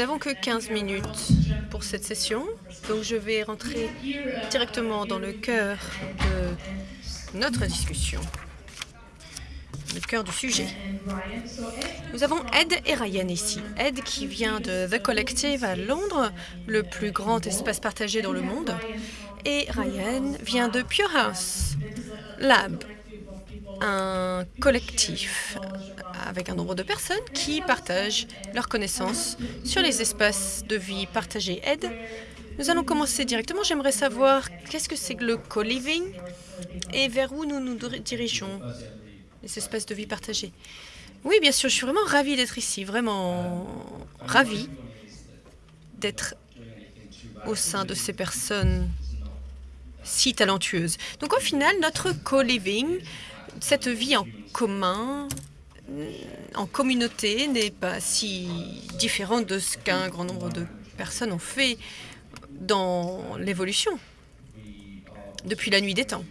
n'avons que 15 minutes pour cette session, donc je vais rentrer directement dans le cœur de notre discussion, le cœur du sujet. Nous avons Ed et Ryan ici. Ed qui vient de The Collective à Londres, le plus grand espace partagé dans le monde, et Ryan vient de Pure House Lab, un collectif avec un nombre de personnes qui partagent leurs connaissances sur les espaces de vie partagés. Ed, nous allons commencer directement. J'aimerais savoir qu'est-ce que c'est que le co-living et vers où nous nous dirigeons, les espaces de vie partagés. Oui, bien sûr, je suis vraiment ravie d'être ici, vraiment ravie d'être au sein de ces personnes si talentueuses. Donc au final, notre co-living, cette vie en commun, en communauté n'est pas si différente de ce qu'un grand nombre de personnes ont fait dans l'évolution depuis la nuit des temps.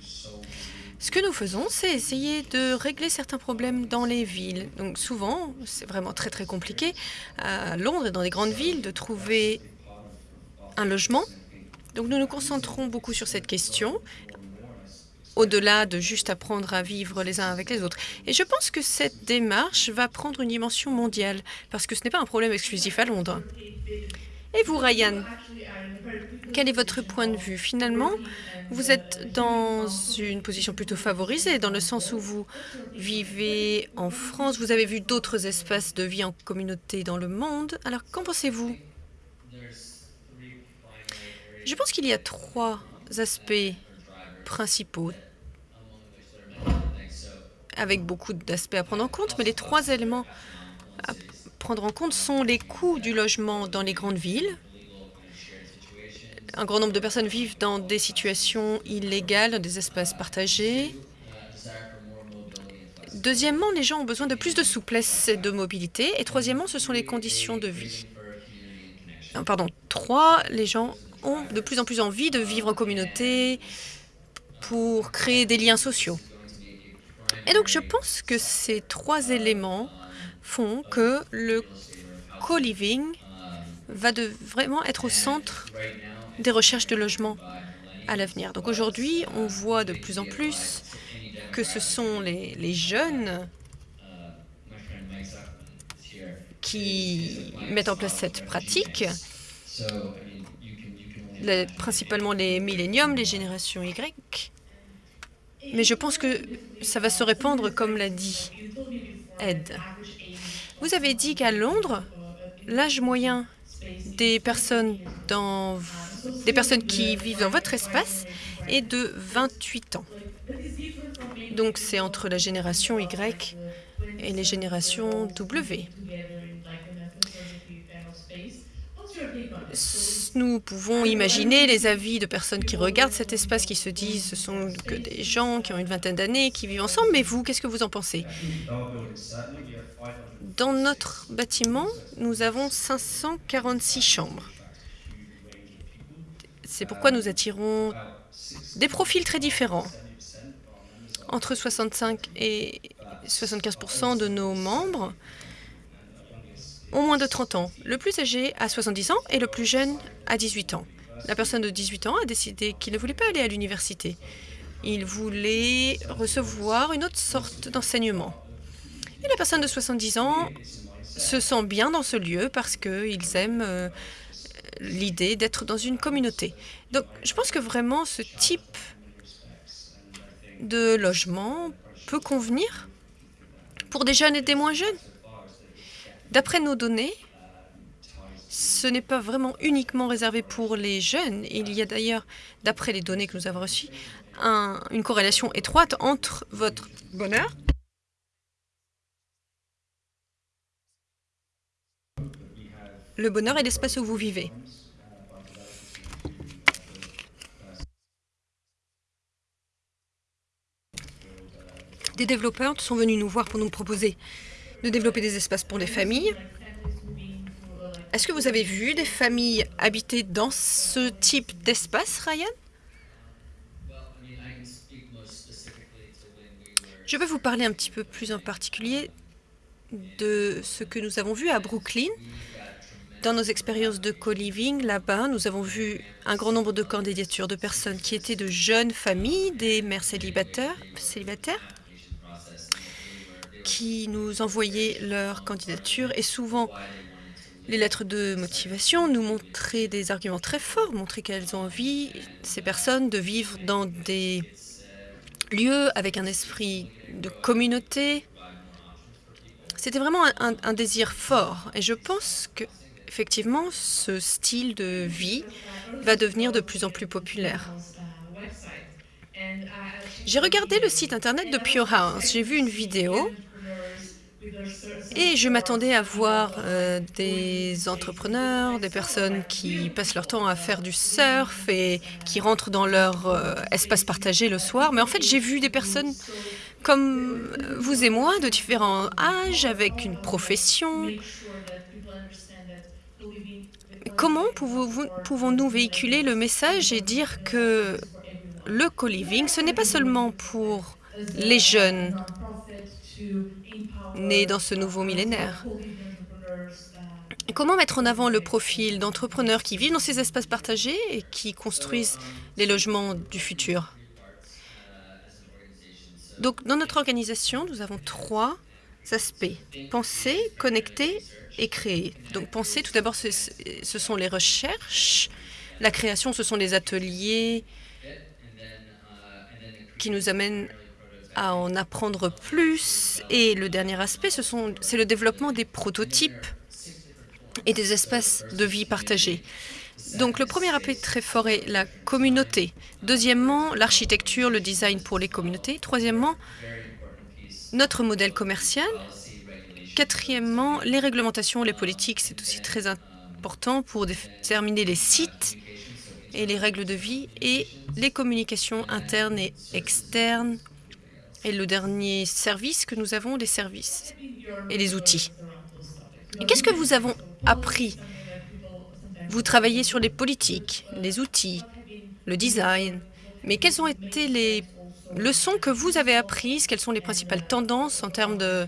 Ce que nous faisons, c'est essayer de régler certains problèmes dans les villes. Donc souvent, c'est vraiment très très compliqué à Londres et dans les grandes villes de trouver un logement. Donc nous nous concentrons beaucoup sur cette question au-delà de juste apprendre à vivre les uns avec les autres. Et je pense que cette démarche va prendre une dimension mondiale, parce que ce n'est pas un problème exclusif à Londres. Et vous, Ryan, quel est votre point de vue? Finalement, vous êtes dans une position plutôt favorisée, dans le sens où vous vivez en France, vous avez vu d'autres espaces de vie en communauté dans le monde. Alors, qu'en pensez-vous? Je pense qu'il y a trois aspects principaux avec beaucoup d'aspects à prendre en compte, mais les trois éléments à prendre en compte sont les coûts du logement dans les grandes villes. Un grand nombre de personnes vivent dans des situations illégales, dans des espaces partagés. Deuxièmement, les gens ont besoin de plus de souplesse et de mobilité. Et troisièmement, ce sont les conditions de vie. Pardon, trois, les gens ont de plus en plus envie de vivre en communauté pour créer des liens sociaux. Et donc, je pense que ces trois éléments font que le co-living va vraiment être au centre des recherches de logement à l'avenir. Donc aujourd'hui, on voit de plus en plus que ce sont les, jeunes qui mettent en place cette pratique, principalement les milléniums, les générations Y, mais je pense que ça va se répandre comme l'a dit Ed. Vous avez dit qu'à Londres, l'âge moyen des personnes, dans, des personnes qui vivent dans votre espace est de 28 ans. Donc c'est entre la génération Y et les générations W. Nous pouvons imaginer les avis de personnes qui regardent cet espace, qui se disent ce sont que des gens qui ont une vingtaine d'années, qui vivent ensemble. Mais vous, qu'est-ce que vous en pensez? Dans notre bâtiment, nous avons 546 chambres. C'est pourquoi nous attirons des profils très différents. Entre 65 et 75% de nos membres ont moins de 30 ans. Le plus âgé a 70 ans et le plus jeune a 18 ans. La personne de 18 ans a décidé qu'il ne voulait pas aller à l'université. Il voulait recevoir une autre sorte d'enseignement. Et la personne de 70 ans se sent bien dans ce lieu parce qu'ils aiment euh, l'idée d'être dans une communauté. Donc, je pense que vraiment ce type de logement peut convenir pour des jeunes et des moins jeunes. D'après nos données, ce n'est pas vraiment uniquement réservé pour les jeunes. Il y a d'ailleurs, d'après les données que nous avons reçues, une corrélation étroite entre votre bonheur le bonheur et l'espace où vous vivez. Des développeurs sont venus nous voir pour nous proposer de développer des espaces pour les familles. Est-ce que vous avez vu des familles habiter dans ce type d'espace, Ryan? Je vais vous parler un petit peu plus en particulier de ce que nous avons vu à Brooklyn. Dans nos expériences de co-living, là-bas, nous avons vu un grand nombre de candidatures de personnes qui étaient de jeunes familles, des mères célibataires qui nous envoyaient leur candidature et souvent les lettres de motivation nous montraient des arguments très forts, montraient qu'elles ont envie, ces personnes, de vivre dans des lieux avec un esprit de communauté. C'était vraiment un, désir fort et je pense que effectivement, ce style de vie va devenir de plus en plus populaire. J'ai regardé le site internet de Pure House. J'ai vu une vidéo et je m'attendais à voir euh, des entrepreneurs, des personnes qui passent leur temps à faire du surf et qui rentrent dans leur euh, espace partagé le soir. Mais en fait, j'ai vu des personnes comme vous et moi, de différents âges, avec une profession, Comment pouvons-nous véhiculer le message et dire que le co-living, ce n'est pas seulement pour les jeunes nés dans ce nouveau millénaire Comment mettre en avant le profil d'entrepreneurs qui vivent dans ces espaces partagés et qui construisent les logements du futur? Donc, dans notre organisation, nous avons trois aspects. Penser, connecter et créer. Donc penser, tout d'abord, ce, ce, sont les recherches. La création, ce sont les ateliers qui nous amènent à en apprendre plus. Et le dernier aspect, c'est le développement des prototypes et des espaces de vie partagés. Donc le premier appel très fort est la communauté. Deuxièmement, l'architecture, le design pour les communautés. Troisièmement, notre modèle commercial. Quatrièmement, les réglementations, les politiques, c'est aussi très important pour déterminer les sites et les règles de vie et les communications internes et externes. Et le dernier service que nous avons, les services et les outils. Qu'est-ce que vous avez appris? Vous travaillez sur les politiques, les outils, le design, mais quelles ont été les leçons que vous avez apprises? Quelles sont les principales tendances en termes de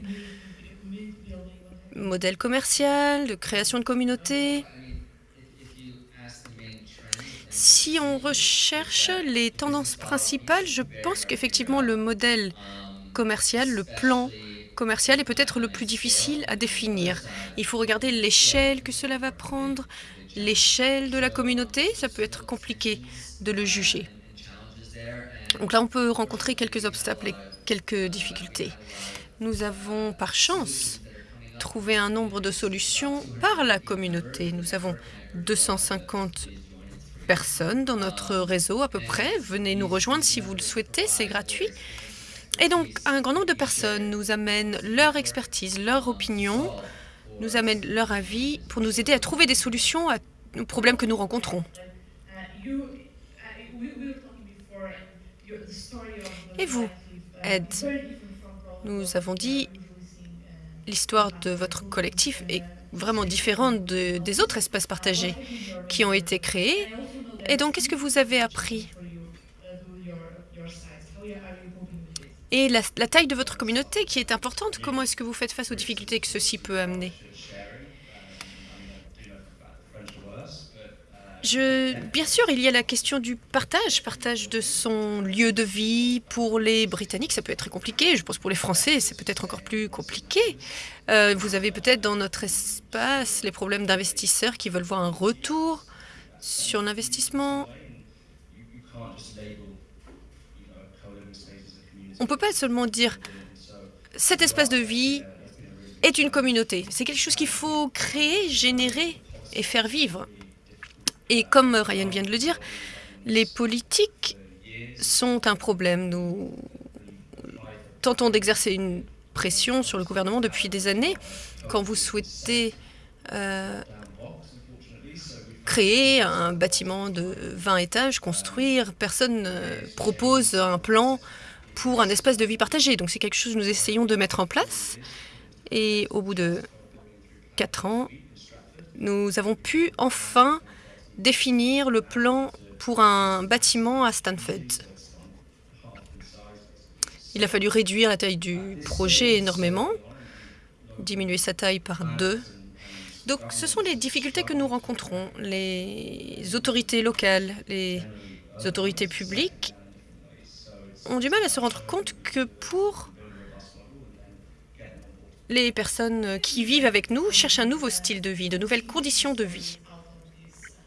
modèle commercial, de création de communautés? Si on recherche les tendances principales, je pense qu'effectivement le modèle commercial, le plan commercial est peut-être le plus difficile à définir. Il faut regarder l'échelle que cela va prendre, l'échelle de la communauté, ça peut être compliqué de le juger. Donc là, on peut rencontrer quelques obstacles et quelques difficultés. Nous avons, par chance, trouvé un nombre de solutions par la communauté. Nous avons 250 personnes dans notre réseau à peu près. Venez nous rejoindre si vous le souhaitez, c'est gratuit. Et donc, un grand nombre de personnes nous amènent leur expertise, leur opinion, nous amènent leur avis pour nous aider à trouver des solutions aux problèmes que nous rencontrons. Et vous, Ed, nous avons dit l'histoire de votre collectif est vraiment différente de, des autres espaces partagés qui ont été créés. Et donc, qu'est-ce que vous avez appris Et la, taille de votre communauté qui est importante, comment est-ce que vous faites face aux difficultés que ceci peut amener bien sûr, il y a la question du partage, partage de son lieu de vie. Pour les Britanniques, ça peut être très compliqué. Je pense pour les Français, c'est peut-être encore plus compliqué. Euh, vous avez peut-être dans notre espace les problèmes d'investisseurs qui veulent voir un retour sur l'investissement. On ne peut pas seulement dire cet espace de vie est une communauté. C'est quelque chose qu'il faut créer, générer et faire vivre. Et comme Ryan vient de le dire, les politiques sont un problème. Nous tentons d'exercer une pression sur le gouvernement depuis des années. Quand vous souhaitez euh, créer un bâtiment de 20 étages, construire, personne ne propose un plan pour un espace de vie partagé. Donc c'est quelque chose que nous essayons de mettre en place. Et au bout de quatre ans, nous avons pu enfin définir le plan pour un bâtiment à Stanford. Il a fallu réduire la taille du projet énormément, diminuer sa taille par deux. Donc, ce sont les difficultés que nous rencontrons. Les autorités locales, les autorités publiques ont du mal à se rendre compte que pour les personnes qui vivent avec nous cherchent un nouveau style de vie, de nouvelles conditions de vie.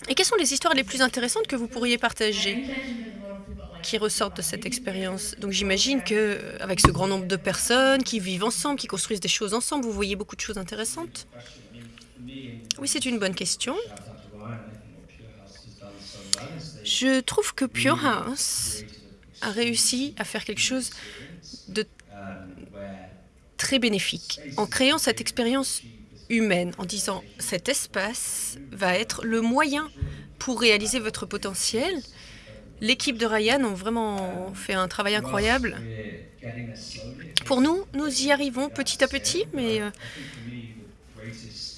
Et quelles sont les histoires les plus intéressantes que vous pourriez partager qui ressortent de cette expérience? Donc j'imagine que avec ce grand nombre de personnes qui vivent ensemble, qui construisent des choses ensemble, vous voyez beaucoup de choses intéressantes. Oui, c'est une bonne question. Je trouve que Pure House a réussi à faire quelque chose de très bénéfique en créant cette expérience humaine, en disant cet espace va être le moyen pour réaliser votre potentiel. L'équipe de Ryan ont vraiment fait un travail incroyable. Pour nous, nous y arrivons petit à petit, mais euh,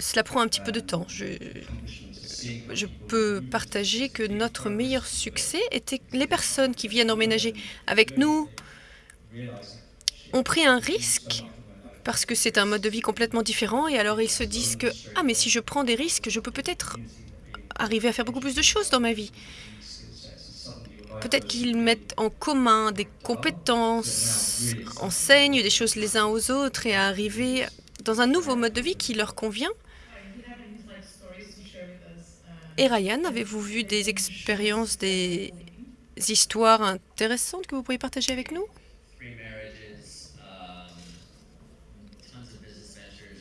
cela prend un petit peu de temps. Je, peux partager que notre meilleur succès était que les personnes qui viennent emménager avec nous ont pris un risque parce que c'est un mode de vie complètement différent et alors ils se disent que « Ah, mais si je prends des risques, je peux peut-être arriver à faire beaucoup plus de choses dans ma vie. » Peut-être qu'ils mettent en commun des compétences, enseignent des choses les uns aux autres et à arriver dans un nouveau mode de vie qui leur convient. Et Ryan, avez-vous vu des expériences, des histoires intéressantes que vous pourriez partager avec nous?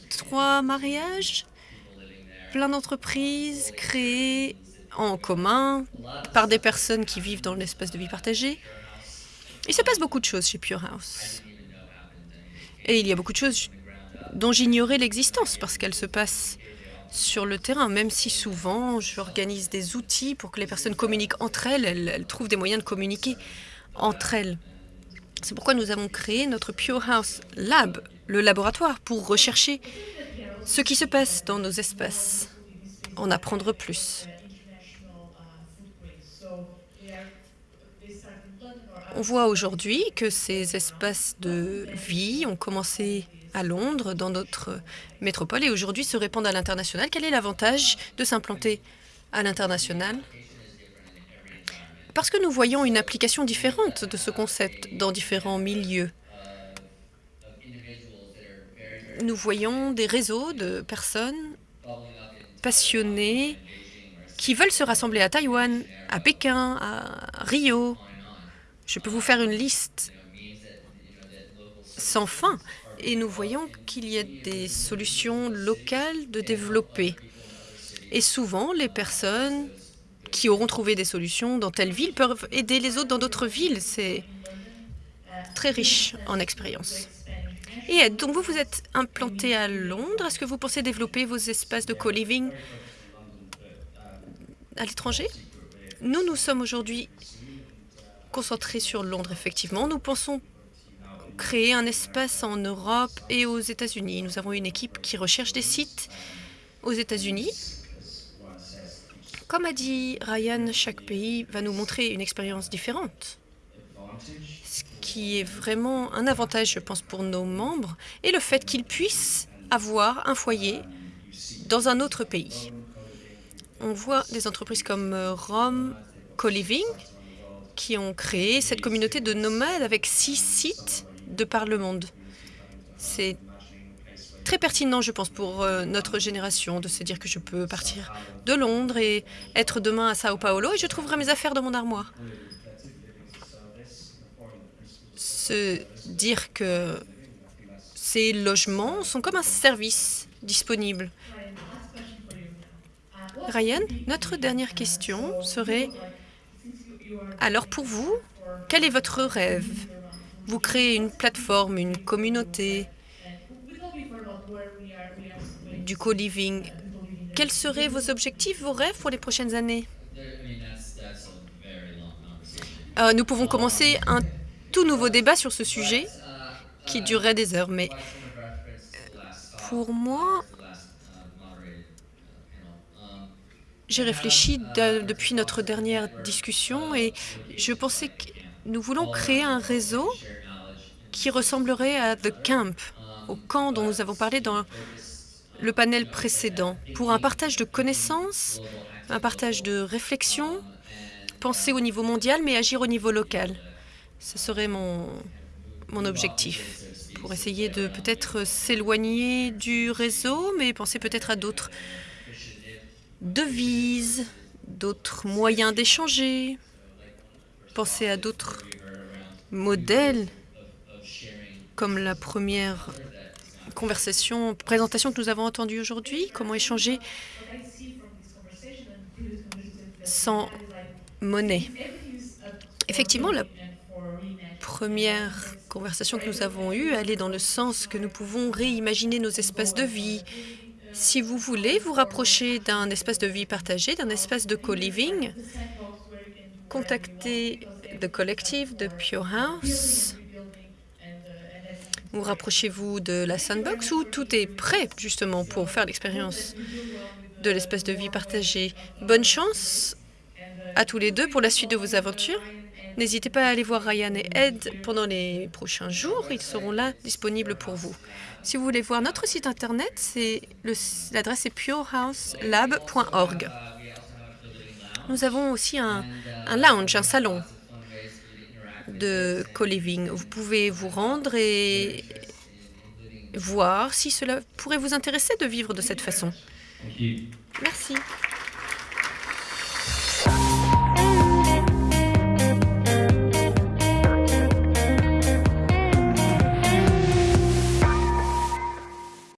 Trois mariages, plein d'entreprises créées en commun par des personnes qui vivent dans l'espace de vie partagé. Il se passe beaucoup de choses chez Pure House. Et il y a beaucoup de choses dont j'ignorais l'existence parce qu'elles se passent sur le terrain, même si souvent j'organise des outils pour que les personnes communiquent entre elles, elles, trouvent des moyens de communiquer entre elles. C'est pourquoi nous avons créé notre Pure House Lab, le laboratoire, pour rechercher ce qui se passe dans nos espaces, en apprendre plus. On voit aujourd'hui que ces espaces de vie ont commencé à Londres, dans notre métropole, et aujourd'hui se répandent à l'international. Quel est l'avantage de s'implanter à l'international? Parce que nous voyons une application différente de ce concept dans différents milieux. Nous voyons des réseaux de personnes passionnées qui veulent se rassembler à Taïwan, à Pékin, à Rio. Je peux vous faire une liste sans fin et nous voyons qu'il y a des solutions locales de développer. Et souvent, les personnes qui auront trouvé des solutions dans telle ville peuvent aider les autres dans d'autres villes. C'est très riche en expérience. Et donc, vous vous êtes implanté à Londres. Est-ce que vous pensez développer vos espaces de co-living à l'étranger? Nous, nous sommes aujourd'hui concentrés sur Londres, effectivement. Nous pensons créer un espace en Europe et aux États-Unis. Nous avons une équipe qui recherche des sites aux États-Unis. Comme a dit Ryan, chaque pays va nous montrer une expérience différente, ce qui est vraiment un avantage, je pense, pour nos membres, et le fait qu'ils puissent avoir un foyer dans un autre pays. On voit des entreprises comme Rome Co-Living qui ont créé cette communauté de nomades avec six sites de par le monde. C'est très pertinent, je pense, pour euh, notre génération de se dire que je peux partir de Londres et être demain à Sao Paulo et je trouverai mes affaires dans mon armoire. Se dire que ces logements sont comme un service disponible. Ryan, notre dernière question serait, alors pour vous, quel est votre rêve? Vous créez une plateforme, une communauté du co-living. Quels seraient vos objectifs, vos rêves pour les prochaines années? Euh, Nous pouvons commencer un tout nouveau débat sur ce sujet qui durerait des heures, mais pour moi, j'ai réfléchi depuis notre dernière discussion et je pensais que nous voulons créer un réseau qui ressemblerait à The Camp, au camp dont nous avons parlé dans le panel précédent pour un partage de connaissances, un partage de réflexions, penser au niveau mondial mais agir au niveau local. Ce serait mon, mon objectif pour essayer de peut-être s'éloigner du réseau, mais penser peut-être à d'autres devises, d'autres moyens d'échanger, penser à d'autres modèles, comme la première conversation, présentation que nous avons entendue aujourd'hui, comment échanger sans monnaie. Effectivement, la première conversation que nous avons eue allait dans le sens que nous pouvons réimaginer nos espaces de vie. Si vous voulez vous rapprocher d'un espace de vie partagé, d'un espace de co-living, contactez The Collective de Pure House. Ou rapprochez-vous de la Sandbox où tout est prêt justement pour faire l'expérience de l'espace de vie partagé? Bonne chance à tous les deux pour la suite de vos aventures. N'hésitez pas à aller voir Ryan et Ed pendant les prochains jours. Ils seront là, disponibles pour vous. Si vous voulez voir notre site Internet, l'adresse est purehouselab.org. Nous avons aussi un, un lounge, un salon de co-living. Vous pouvez vous rendre et voir si cela pourrait vous intéresser de vivre de cette façon. Merci.